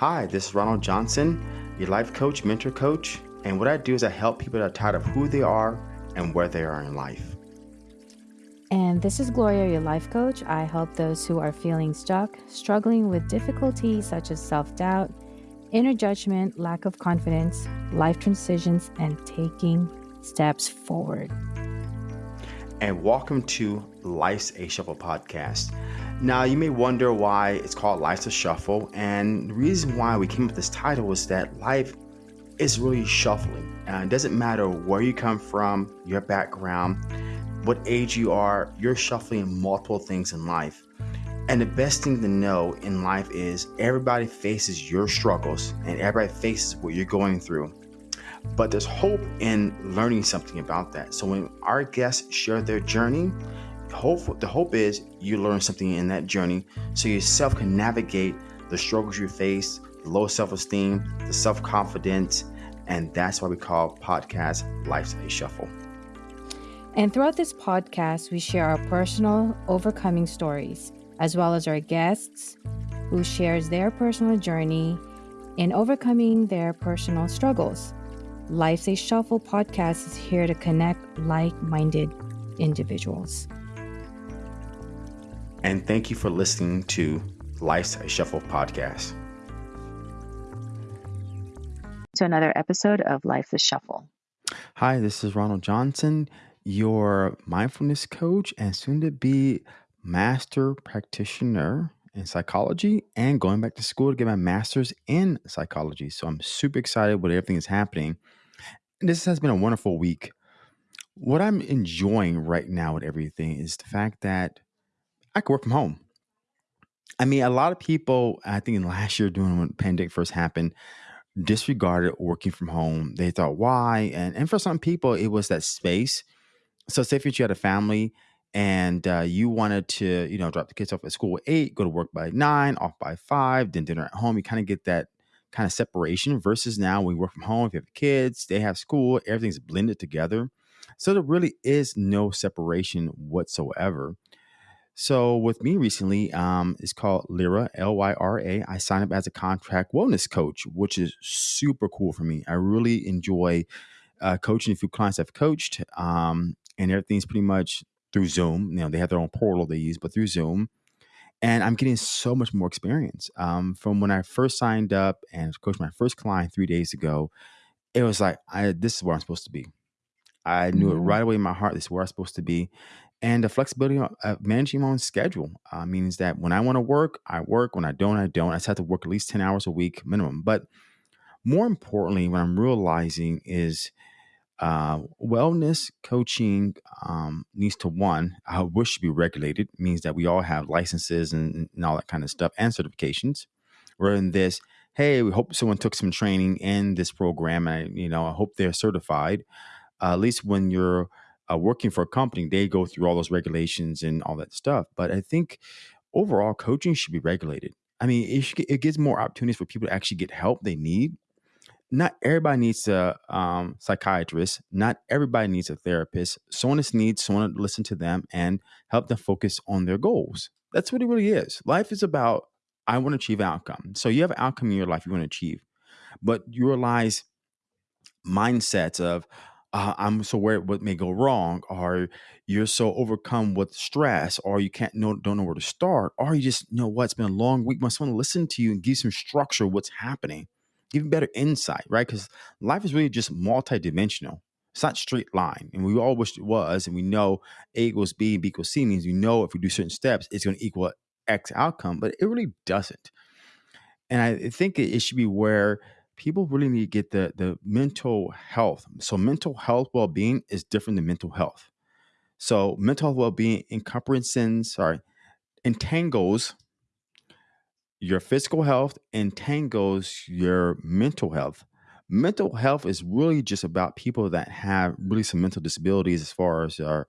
Hi, this is Ronald Johnson, your life coach, mentor coach. And what I do is I help people that are tired of who they are and where they are in life. And this is Gloria, your life coach. I help those who are feeling stuck, struggling with difficulties such as self doubt, inner judgment, lack of confidence, life transitions, and taking steps forward. And welcome to Life's a Shuffle podcast. Now, you may wonder why it's called Life's a Shuffle, and the reason why we came up with this title was that life is really shuffling. Uh, it doesn't matter where you come from, your background, what age you are, you're shuffling multiple things in life. And the best thing to know in life is everybody faces your struggles and everybody faces what you're going through. But there's hope in learning something about that. So when our guests share their journey, the hope is you learn something in that journey. So yourself can navigate the struggles you face the low self-esteem the self-confidence and that's why we call podcast life's a shuffle. And throughout this podcast we share our personal overcoming stories as well as our guests who shares their personal journey in overcoming their personal struggles. Life's a shuffle podcast is here to connect like-minded individuals and thank you for listening to Life's a Shuffle podcast. To another episode of Life's a Shuffle. Hi, this is Ronald Johnson, your mindfulness coach and soon to be master practitioner in psychology and going back to school to get my master's in psychology. So I'm super excited with everything that's happening. And this has been a wonderful week. What I'm enjoying right now with everything is the fact that I could work from home. I mean, a lot of people, I think in last year, doing when pandemic first happened, disregarded working from home. They thought, why? And and for some people, it was that space. So, say if you had a family and uh, you wanted to, you know, drop the kids off at school at eight, go to work by nine, off by five, then dinner at home, you kind of get that kind of separation. Versus now, we work from home. If you have kids, they have school, everything's blended together. So there really is no separation whatsoever. So with me recently, um, it's called Lyra, L Y R A. I signed up as a contract wellness coach, which is super cool for me. I really enjoy uh, coaching a few clients I've coached, um, and everything's pretty much through Zoom. You know, they have their own portal they use, but through Zoom. And I'm getting so much more experience. Um, from when I first signed up and coached my first client three days ago, it was like, I, this is where I'm supposed to be. I knew it mm-hmm. right away in my heart. This is where I'm supposed to be and the flexibility of managing my own schedule uh, means that when I want to work, I work. When I don't, I don't. I just have to work at least 10 hours a week minimum. But more importantly, what I'm realizing is uh, wellness coaching um, needs to one, I wish to be regulated, means that we all have licenses and, and all that kind of stuff and certifications. Rather than this, hey, we hope someone took some training in this program and, you know, I hope they're certified. Uh, at least when you're uh, working for a company, they go through all those regulations and all that stuff. But I think overall, coaching should be regulated. I mean, it, should, it gives more opportunities for people to actually get help they need. Not everybody needs a um, psychiatrist. Not everybody needs a therapist. Someone just needs someone to listen to them and help them focus on their goals. That's what it really is. Life is about I want to achieve outcome. So you have an outcome in your life you want to achieve, but you realize mindsets of uh, I'm so worried what may go wrong, or you're so overcome with stress, or you can't know don't know where to start, or you just you know what it's been a long week. Must want to listen to you and give some structure what's happening, give you better insight, right? Because life is really just multidimensional. It's not straight line, and we all wish it was. And we know A equals B, B equals C means we know if we do certain steps, it's going to equal X outcome, but it really doesn't. And I think it, it should be where people really need to get the the mental health. So mental health well-being is different than mental health. So mental well-being encompasses, sorry, entangles your physical health, entangles your mental health. Mental health is really just about people that have really some mental disabilities as far as our,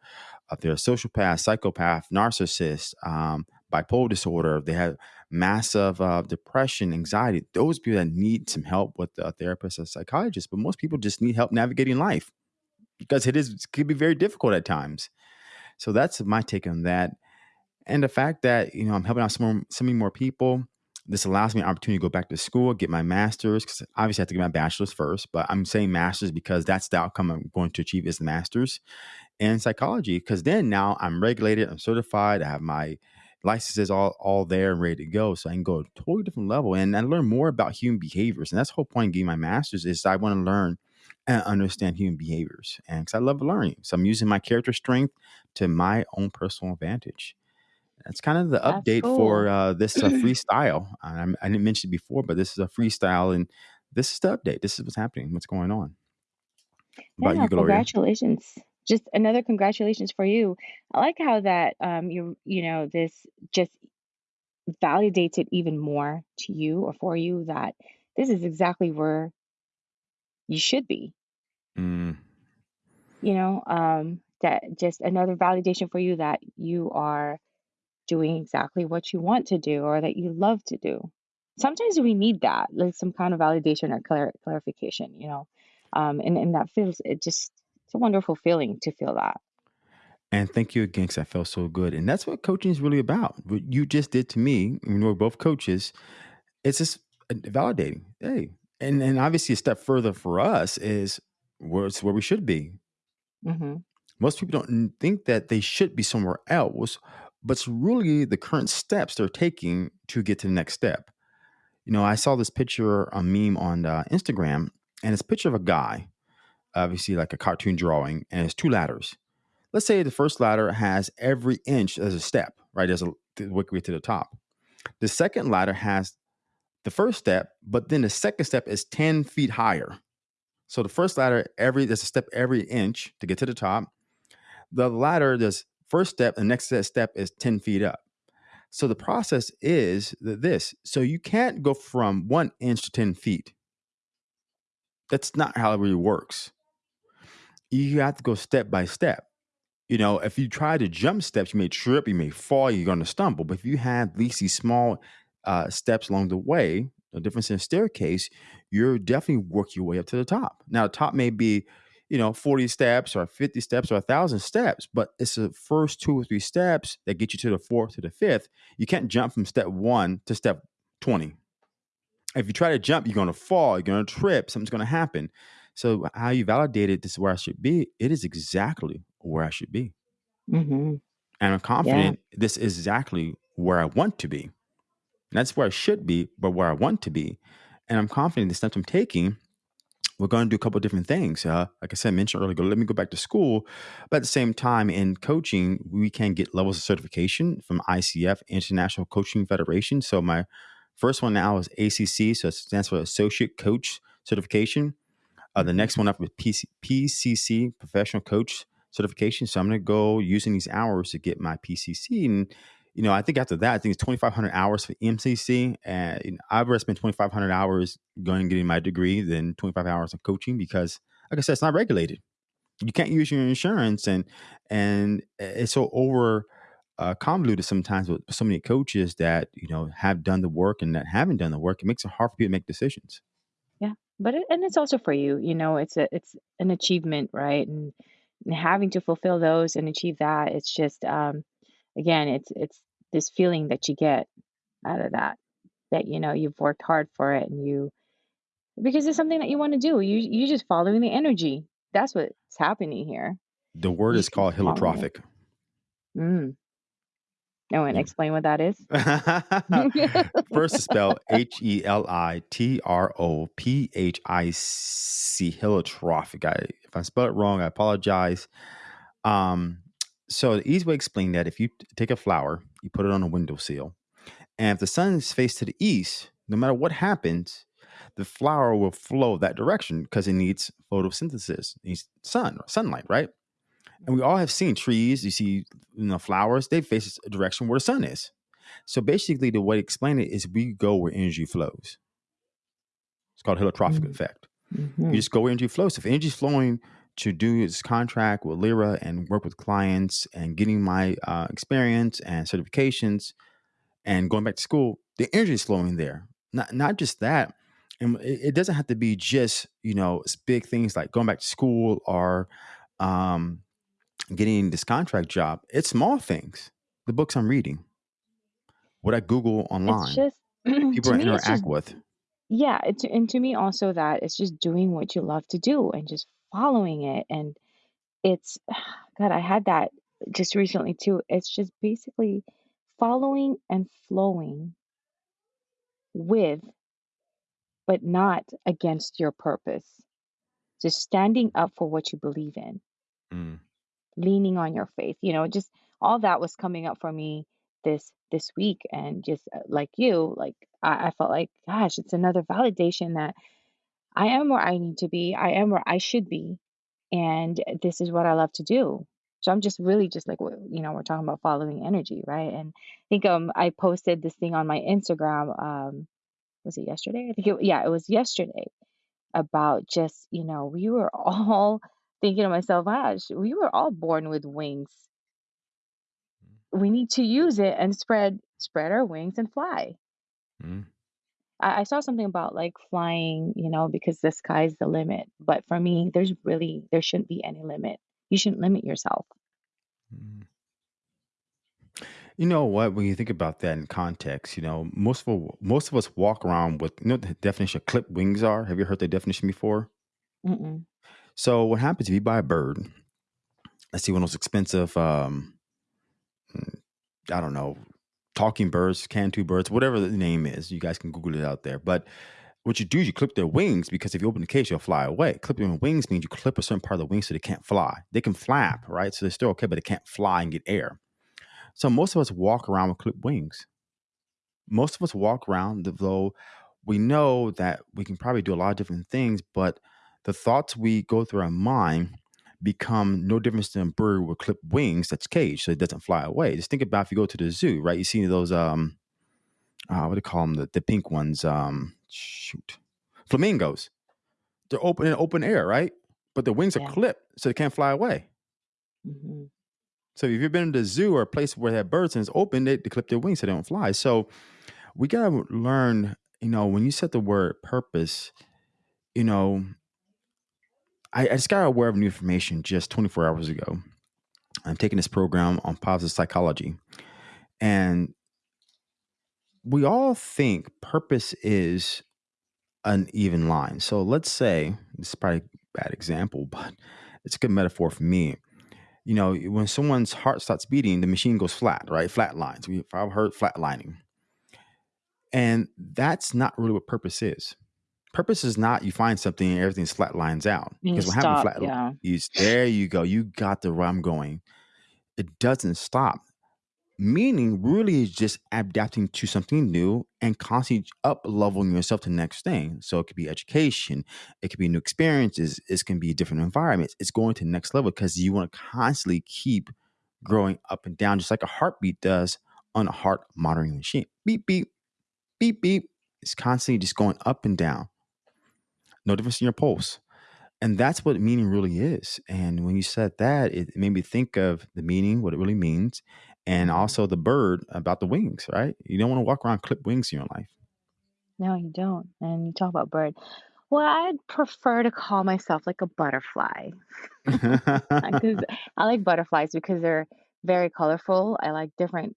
if they're a sociopath, psychopath, narcissist, um, bipolar disorder, they have massive uh, depression, anxiety, those people that need some help with a therapist or psychologist. But most people just need help navigating life because it is it can be very difficult at times. So that's my take on that. And the fact that you know I'm helping out some more, so many more people. this allows me an opportunity to go back to school, get my master's, because obviously I have to get my bachelor's first, but I'm saying master's because that's the outcome I'm going to achieve is the master's in psychology. Because then now I'm regulated, I'm certified, I have my licenses all all there and ready to go. So I can go to a totally different level and I learn more about human behaviors. And that's the whole point of getting my master's is I want to learn and understand human behaviors. And because I love learning. So I'm using my character strength to my own personal advantage. That's kind of the That's update for uh, this uh, freestyle. Um, I didn't mention it before, but this is a freestyle, and this is the update. This is what's happening. What's going on? Yeah, you, Gloria? Just another congratulations for you. I like how that um you you know this just validates it even more to you or for you that this is exactly where you should be. Mm, You know, um that just another validation for you that you are doing exactly what you want to do or that you love to do. Sometimes we need that, like some kind of validation or clar- clarification, you know. Um and and that feels it just it's a wonderful feeling to feel that. and thank you again, because I felt so good. And that's what coaching is really about. What you just did to me, when we're both coaches, it's just uh, validating. Hey, and and obviously a step further for us is where it's where we should be. Mhm. Most people don't think that they should be somewhere else, but it's really the current steps they're taking to get to the next step. You know, I saw this picture, a meme on uh, Instagram, and it's a picture of a guy, obviously like a cartoon drawing, and it's two ladders. Let's say the first ladder has every inch as a step, right? As a way to the top. The second ladder has the first step, but then the second step is 10 feet higher. So the first ladder, every there's a step every inch to get to the top. The ladder, this first step, the next step is 10 feet up. So the process is this. So you can't go from one inch to 10 feet. That's not how it really works. You have to go step by step. You know, if you try to jump steps, you may trip, you may fall, you're going to stumble. But if you have at least these small uh, steps along the way, the difference in staircase, you're definitely work your way up to the top. Now, top may be, you know, 40 steps or 50 steps or a thousand steps, but it's the first two or three steps that get you to the fourth to the fifth. You can't jump from step one to step 20 if you try to jump, you're going to fall, you're going to trip, something's going to happen. So, how you validated this is where I should be, it is exactly where I should be. Mhm. And I'm Yeah. confident this is exactly where I want to be. And that's where I should be, but where I want to be. And I'm confident the steps I'm taking, we're going to do a couple of different things. Uh, like I said, I mentioned earlier, let me go back to school. But at the same time, in coaching, we can get levels of certification from ICF, International Coaching Federation. So, my first one now is ACC, so it stands for Associate Coach Certification. Uh, the Mhm. next one up is PC, PCC, Professional Coach Certification. So I'm going to go using these hours to get my PCC. And, you know, I think after that, I think it's 2,500 hours for MCC. And you know, I'd rather spend 2,500 hours going and getting my degree than 25 hours of coaching because, like I said, it's not regulated. You can't use your insurance, and and it's so over uh, convoluted sometimes with so many coaches that you know have done the work and that haven't done the work. It makes it hard for people to make decisions. But it, and it's also for you, you know, it's a it's an achievement, right? And, and having to fulfill those and achieve that, it's just um again, it's it's this feeling that you get out of that that you know you've worked hard for it and you because it's something that you want to do. You you're just following the energy. That's what's happening here. The word is called following heliotropic. Mm. Oh, and explain what that is. First spell H E L I T R O P H I C, heliotropic. I, if I spell it wrong, I apologize. Um, so the easy way to explain that, if you take a flower, you put it on a windowsill, and if the sun is faced to the east, no matter what happens, the flower will flow that direction because it needs photosynthesis, it needs sun, sunlight, right? And we all have seen trees, you see, you know, flowers, they face a direction where the sun is. So basically, the way to explain it is we go where energy flows. It's called heliotropic Mm. effect. You Mhm. just go where energy flows. So If energy is flowing to do this contract with Lyra and work with clients and getting my uh, experience and certifications and going back to school, the energy is flowing there. Not not just that. And it, it doesn't have to be just, you know, big things like going back to school or um, getting this contract job. It's small things. The books I'm reading, what I Google It's online. just people me, it's just interact with. yeah, it, and to me also that it's just doing what you love to do and just following it. And it's God, I had that just recently too. It's just basically following and flowing with, but not against your purpose. Just standing up for what you believe in, Mm, leaning on your faith. You know, just all that was coming up for me this this week, and just uh, like you, like I, I felt like, gosh, it's another validation that I am where I need to be. I am where I should be, and this is what I love to do. So I'm just really just like you know we're talking about following energy, right? And I think um I posted this thing on my Instagram. Um, was it yesterday? I think it, yeah, it was yesterday about just, you know, we were all thinking to myself, gosh, we were all born with wings. We need to use it and spread spread our wings and fly. mm, I, I saw something about like flying, you know, because the sky's the limit. But for me, there's really there shouldn't be any limit. You shouldn't limit yourself. mm. You know what? When you think about that in context, you know, most of most of us walk around with you know the definition of clipped wings are. Have you heard the definition before? Mm-mm. So what happens if you buy a bird? Let's see one of those expensive, um, I don't know, talking birds, cantu birds, whatever the name is. You guys can Google it out there. But what you do is you clip their wings because if you open the cage, they'll fly away. Clipping their wings means you clip a certain part of the wing so they can't fly. They can flap, right? So they're still okay, but they can't fly and get air. So most of us walk around with clipped wings. Most of us walk around though we know that we can probably do a lot of different things, but the thoughts we go through our mind become no different than a bird with clipped wings that's caged so it doesn't fly away. Just think about if you go to the zoo, right? You see those um uh, what do you call them? The, the pink ones. Um shoot. Flamingos. They're open in open air, right? But their wings are clipped so they can't fly away. hmm So if you've been to the zoo or a place where they have birds and it's open, they, they clip their wings so they don't fly. So we gotta learn, you know, when you said the word purpose, you know, I, I just got aware of new information just 24 hours ago. I'm taking this program on positive psychology. And we all think purpose is an even line. So let's say, this is probably a bad example, but it's a good metaphor for me. You know, when someone's heart starts beating, the machine goes flat, right? Flat lines. We, I've heard flatlining. And that's not really what purpose is. Purpose is not you find something and everything flat lines out. Because what happens flat Yeah. is there you go. You got the where I'm going. It doesn't stop. Meaning really is just adapting to something new and constantly up leveling yourself to the next thing. So it could be education, it could be new experiences, it can be different environments. It's going to the next level because you want to constantly keep growing up and down, just like a heartbeat does on a heart monitoring machine. Beep, beep, beep, beep. It's constantly just going up and down. No difference in your pulse. And that's what meaning really is. And when you said that, it made me think of the meaning, what it really means, and hmm also the bird about the wings, right? You don't want to walk around clipped wings in your life. No, you don't. And you talk about bird. Well, I'd prefer to call myself like a butterfly. because I like butterflies because they're very colorful. I like different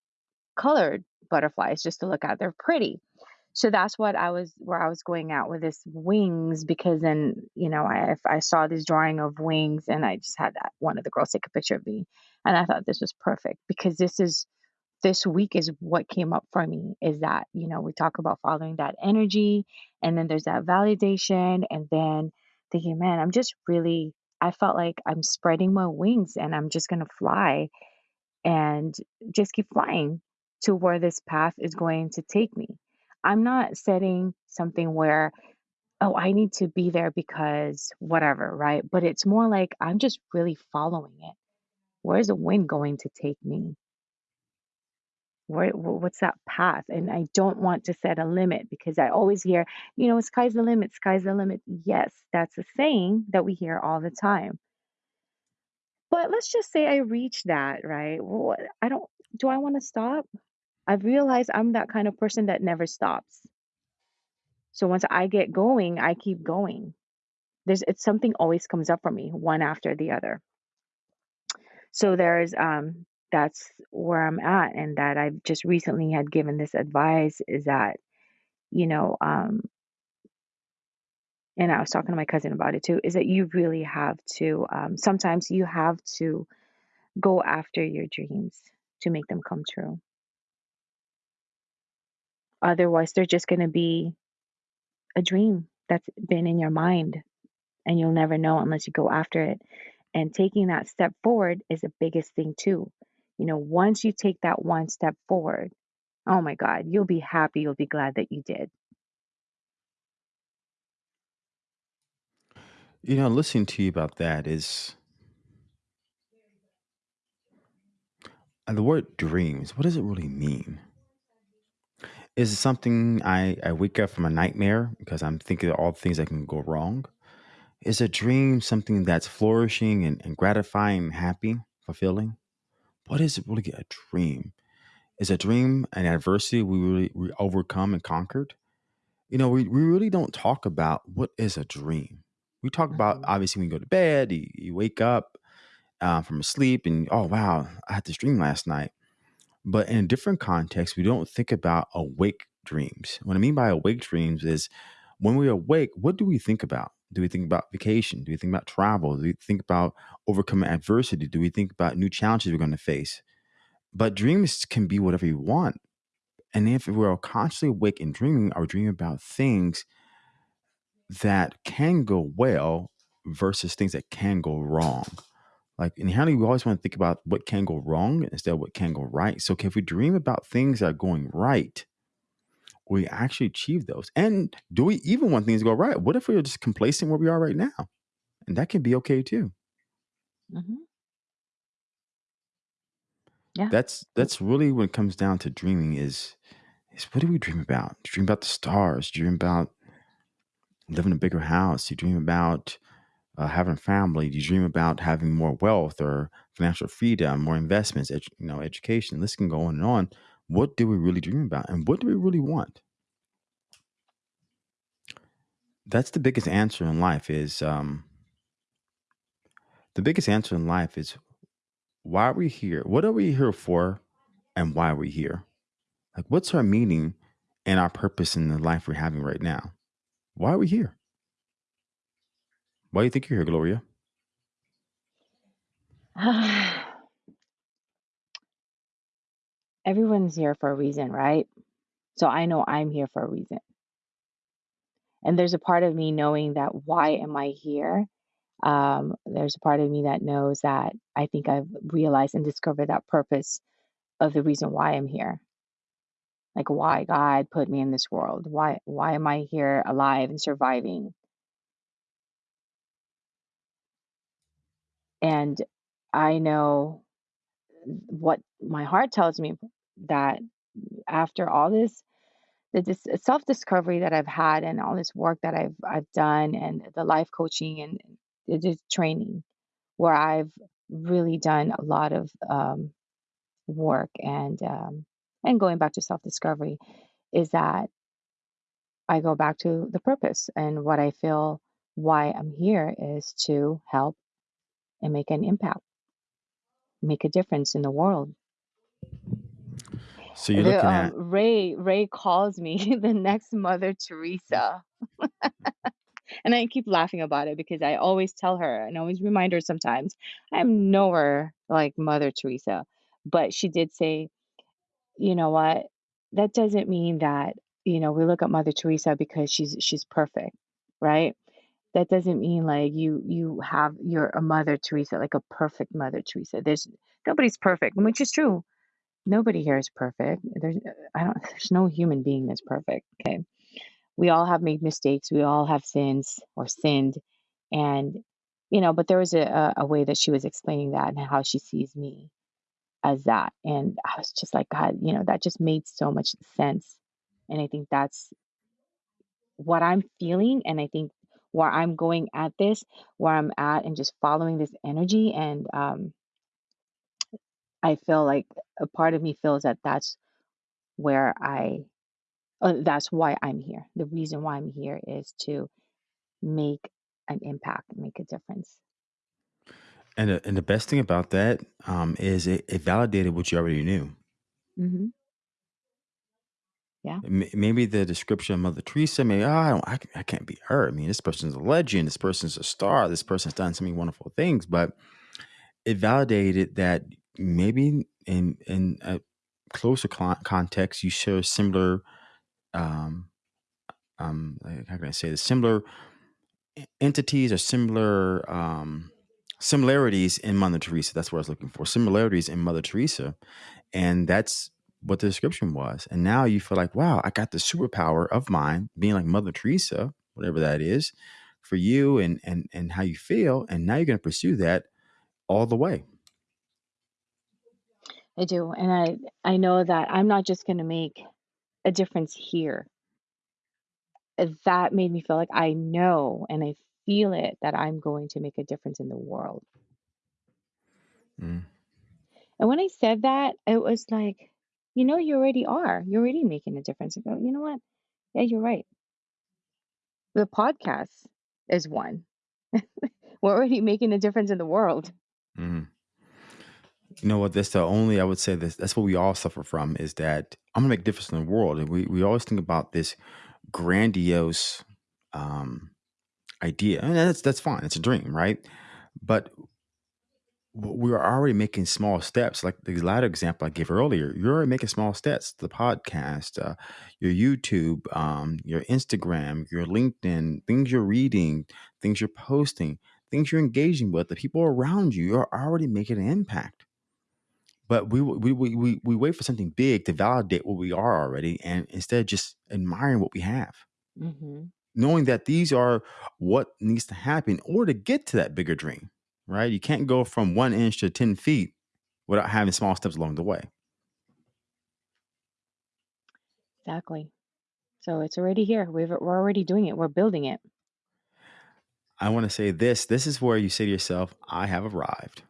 colored butterflies just to look at. They're pretty. So that's what I was where I was going at with this wings because then, you know, I I saw this drawing of wings and I just had that one of the girls take a picture of me and I thought this was perfect because this is this week is what came up for me is that, you know, we talk about following that energy and then there's that validation and then thinking, man, I'm just really I felt like I'm spreading my wings and I'm just going to fly and just keep flying to where this path is going to take me. I'm not setting something where, oh, I need to be there because whatever, right? But it's more like I'm just really following it. Where's the wind going to take me? Where, wh- what's that path? And I don't want to set a limit because I always hear, you know, sky's the limit, sky's the limit. Yes, that's a saying that we hear all the time. But let's just say I reach that, right? I don't do I want to stop? I've realized I'm that kind of person that never stops. So once I get going, I keep going. There's it's something always comes up for me, one after the other. So there's um that's where I'm at and that I've just recently had given this advice is that you know, um, and I was talking to my cousin about it too, is that you really have to, um, sometimes you have to go after your dreams to make them come true. Otherwise, they're just going to be a dream that's been in your mind and you'll never know unless you go after it. And taking that step forward is the biggest thing, too. You know, once you take that one step forward, oh my God, you'll be happy, you'll be glad that you did. You know, listening to you about that is the word dreams. What does it really mean? Is it something I, I wake up from a nightmare because I'm thinking of all the things that can go wrong? Is a dream something that's flourishing and, and gratifying, happy, fulfilling? What is it really a dream? Is a dream an adversity we really we overcome and conquered? You know, we, we really don't talk about what is a dream. We talk about hmm obviously when you go to bed, you, you wake up uh, from sleep, and oh wow, I had this dream last night. But in a different context, we don't think about awake dreams. What I mean by awake dreams is when we are awake, what do we think about? Do we think about vacation? Do we think about travel? Do we think about overcoming adversity? Do we think about new challenges we're going to face? But dreams can be whatever you want. And if we're constantly awake and dreaming, are dreaming about things that can go well versus things that can go wrong. Like inherently, we always want to think about what can go wrong instead of what can go right. So, if we dream about things that are going right, we actually achieve those. And do we even want things to go right? What if we are just complacent where we are right now? And that can be okay too. hmm Yeah. That's that's really when it comes down to dreaming is is what do we dream about? You dream about the stars? You dream about living in a bigger house? You dream about uh, having family? Do you dream about having more wealth or financial freedom, more investments, edu- you know, education? This can go on and on. What do we really dream about, and what do we really want? That's the biggest answer in life. Is um, the biggest answer in life is why are we here? What are we here for, and why are we here? Like, what's our meaning and our purpose in the life we're having right now? Why are we here? Why do you think you're here, Gloria? Everyone's here for a reason, right? So I know I'm here for a reason. And there's a part of me knowing that why am I here? Um, there's a part of me that knows that I think I've realized and discovered that purpose of the reason why I'm here. Like why God put me in this world. Why why am I here alive and surviving? And I know what my heart tells me that after all this the dis- self-discovery that I've had and all this work that I've I've done and the life coaching and the the training where I've really done a lot of um, work and um, and going back to self-discovery is that I go back to the purpose and what I feel why I'm here is to help and make an impact, make a difference in the world. So you're The looking um, at Ray Ray calls me the next Mother Teresa And I keep laughing about it because I always tell her and always remind her sometimes I'm nowhere like Mother Teresa. But she did say, you know what? That doesn't mean that, you know, we look at Mother Teresa because she's she's perfect, right? That doesn't mean like you you have you're a Mother Teresa, like a perfect Mother Teresa. There's nobody's perfect, which is true. Nobody here is perfect. There's I don't there's no human being that's perfect. Okay we all have made mistakes. We all have sins or sinned. And, you know, but there was a, a a way that she was explaining that and how she sees me as that. And I was just like, God, you know, that just made so much sense. And I think that's what I'm feeling. And I think where I'm going at this, where I'm at, and just following this energy. And um, I feel like a part of me feels that that's where I, uh, that's why I'm here. The reason why I'm here is to make an impact, make a difference. and the, and the best thing about that um, is it, it validated what you already knew. Mhm. Yeah. Maybe the description of Mother Teresa, maybe, oh, I, don't, I, I can't be her. I mean, this person's a legend. This person's a star. This person's done so many wonderful things. But it validated that maybe in in a closer context, you share similar, um, um, how can I say this? Similar entities or similar um, similarities in Mother Teresa. That's what I was looking for. Similarities in Mother Teresa, and that's what the description was. And now you feel like, wow, I got the superpower of mine, being like Mother Teresa, whatever that is, for you and and and how you feel. And now you're going to pursue that all the way. I do, and I I know that I'm not just going to make a difference here. That made me feel like I know and I feel it that I'm going to make a difference in the world. Mm. And when I said that, it was like, you know, you already are. You're already making a difference. I go, you know what? Yeah, you're right. The podcast is one. We're already making a difference in the world. Mm. You know what? That's the only I would say this. That's what we all suffer from is that I'm gonna make a difference in the world, and we we always think about this grandiose um, idea, and that's that's fine. It's a dream, right? But we are already making small steps. Like the ladder example I gave earlier, you're already making small steps. The podcast, uh, your YouTube, um, your Instagram, your LinkedIn, things you're reading, things you're posting, things you're engaging with, the people around you, you're already making an impact. But we we we we, we wait for something big to validate what we are already, and instead just admiring what we have. Mm-hmm. Knowing that these are what needs to happen in order to get to that bigger dream right? You can't go from one inch to 10 feet without having small steps along the way. Exactly. So it's already here. We've, we're already doing it. We're building it. I want to say this this is where you say to yourself, I have arrived.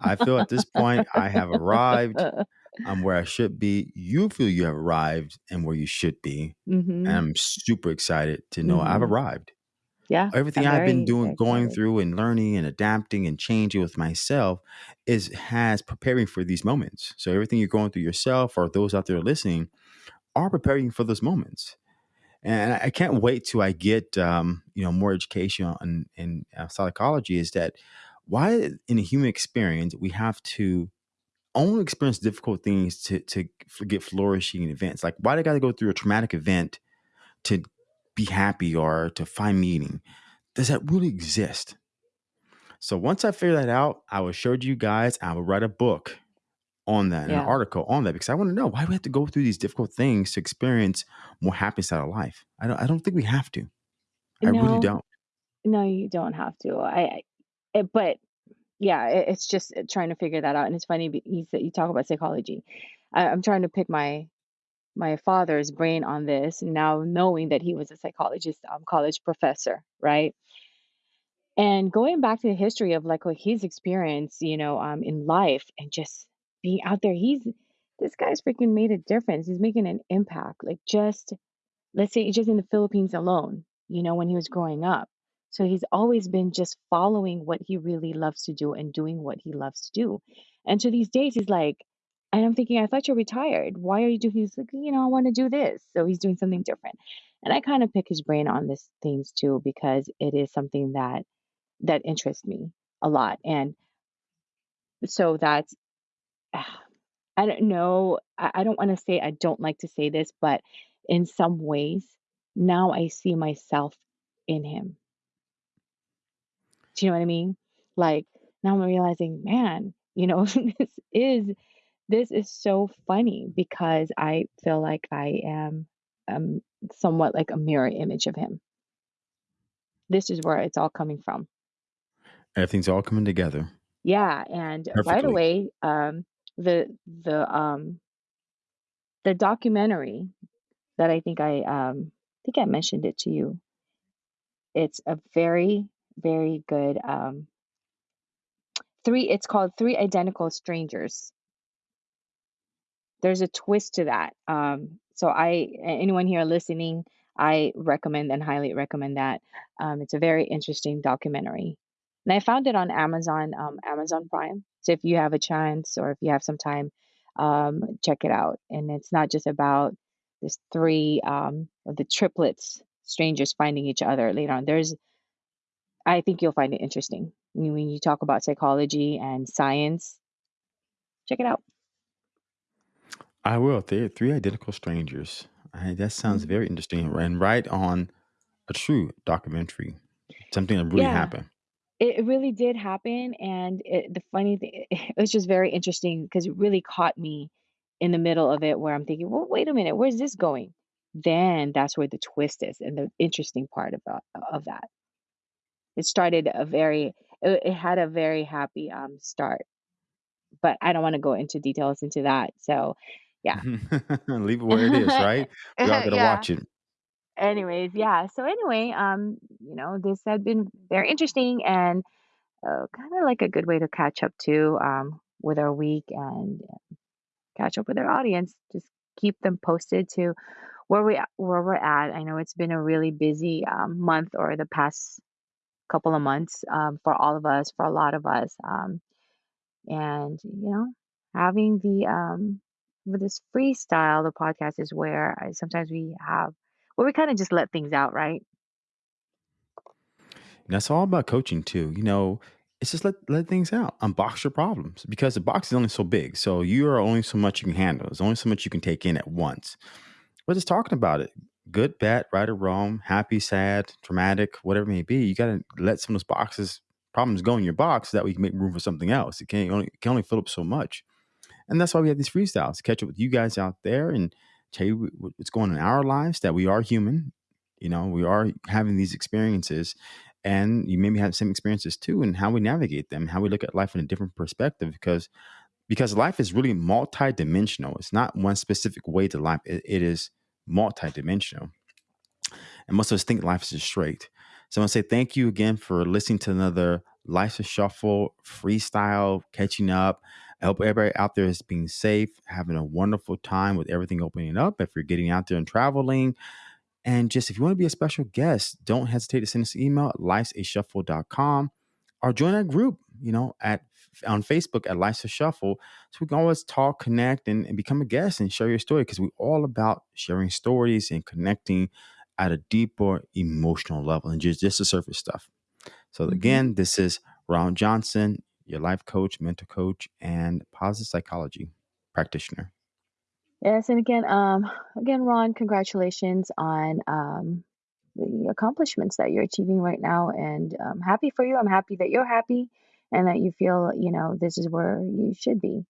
I feel at this point, I have arrived. I'm where I should be. You feel you have arrived and where you should be. Mm-hmm. And I'm super excited to know Mm-hmm. I've arrived Yeah. everything I've been doing, going through, and learning, and adapting, and changing with myself is has preparing for these moments. So everything you're going through yourself, or those out there listening, are preparing for those moments. And I can't wait till I get um, you know more education on in uh, psychology. Is that why in a human experience we have to only experience difficult things to to get flourishing events? Like why do I got to go through a traumatic event to be happy or to find meaning? does that really exist? So once I figure that out, I will show you guys. I will write a book on that, Yeah. an article on that, because I want to know why we have to go through these difficult things to experience more happiness out of life. I don't. I don't think we have to. I really don't. no, you don't have to. I, I but yeah, it, it's just uh, trying to figure that out. And it's funny, you you talk about psychology. I, I'm trying to pick my my father's brain on this now, knowing that he was a psychologist, um, college professor, right? And going back to the history of like what he's experienced, you know, um, in life and just being out there, he's this guy's freaking made a difference. He's making an impact. Like just let's say just in the Philippines alone, you know, when he was growing up. So he's always been just following what he really loves to do and doing what he loves to do. And to these days, he's like, and I'm thinking, I thought you're retired. Why are you doing? He's like, you know, I want to do this. So he's doing something different. And I kind of pick his brain on this things too because it is something that that interests me a lot. And so that's ah, I don't know. I, I don't want to say I don't like to say this, but in some ways, now I see myself in him. Do you know what I mean? Like now I'm realizing, man, you know, this is this is so funny because I feel like I am um somewhat like a mirror image of him. This is where it's all coming from. Everything's all coming together Yeah, and by the perfectly. way, um the the um the documentary that I think I um I think I mentioned it to you. It's a very, very good um three it's called Three Identical Strangers. There's a twist to that. Um so I anyone here listening, I recommend and highly recommend that. Um it's a very interesting documentary. And I found it on Amazon, um Amazon Prime. So if you have a chance or if you have some time, um check it out. And it's not just about this three um, of the triplets strangers finding each other later on. There's, I think you'll find it interesting when you talk about psychology and science. Check it out. I will. They're three identical strangers. I, that sounds Mhm. very interesting and right on a true documentary. Something that really Yeah, happened. it it really did happen, and it, the funny thing, it was just very interesting because it really caught me in the middle of it, where I'm thinking, "Well, wait a minute, where's this going?" Then that's where the twist is, and the interesting part about of that. It started a very, it, it had a very happy um start, but I don't want to go into details into that. So, yeah. Leave it where it is, right? We all gotta Yeah. watch it. Anyways, yeah. So anyway, um, you know, this had been very interesting and uh, kind of like a good way to catch up too, um, with our week and catch up with our audience. Just keep them posted to where we where we're at. I know it's been a really busy um, month or the past couple of months um, for all of us, for a lot of us, um, and you know, having the um, with this freestyle, the podcast is where I, sometimes we have where we kind of just let things out, right? And that's all about coaching too. You know, it's just let let things out, unbox your problems because the box is only so big. So you are only so much you can handle. There's only so much you can take in at once. We're just talking about it. Good, bad, right or wrong, happy, sad, traumatic, whatever it may be. You got to let some of those boxes, problems go in your box so that we can make room for something else. It can only it can only fill up so much. And that's why we have these freestyles to catch up with you guys out there and tell you what's going on in our lives, that we are human. You know, we are having these experiences and you maybe have the same experiences too and how we navigate them, how we look at life in a different perspective because because life is really multidimensional. It's not one specific way to life. It, it is multidimensional. And most of us think life is just straight. So I want to say thank you again for listening to another Life's a Shuffle freestyle, catching up. I hope everybody out there is being safe, having a wonderful time with everything opening up. If you're getting out there and traveling, and just if you want to be a special guest, don't hesitate to send us an email at lifesashuffle.com or join our group, you know, at on Facebook at Life's a Shuffle. So we can always talk, connect, and, and become a guest and share your story because we're all about sharing stories and connecting at a deeper emotional level and just, just the surface stuff. So hmm again, this is Ron Johnson, your life coach, mental coach, and positive psychology practitioner. Yes, and again, um, again, Ron, congratulations on um, the accomplishments that you're achieving right now, and I'm happy for you. I'm happy that you're happy, and that you feel, you know, this is where you should be.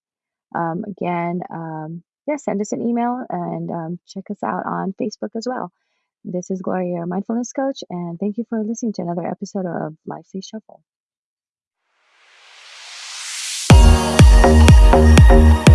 Um, again, um, yeah, send us an email and um, check us out on Facebook as well. This is Gloria, your mindfulness coach, and thank you for listening to another episode of Life's a Shuffle. you